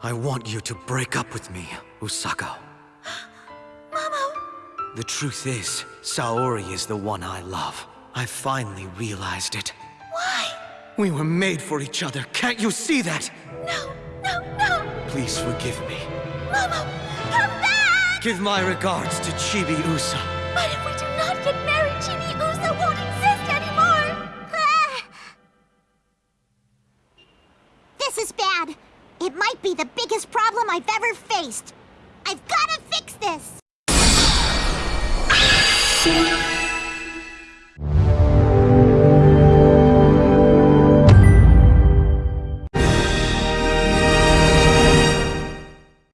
I want you to break up with me, Usako. Momo! The truth is, Saori is the one I love. I finally realized it. Why? We were made for each other, can't you see that? No, no, no! Please forgive me. Momo, come back! Give my regards to Chibi Usa. But if we do not get married, Chibi Usa won't exist anymore! Ah! This is bad. It might be the biggest problem I've ever faced. I've gotta fix this!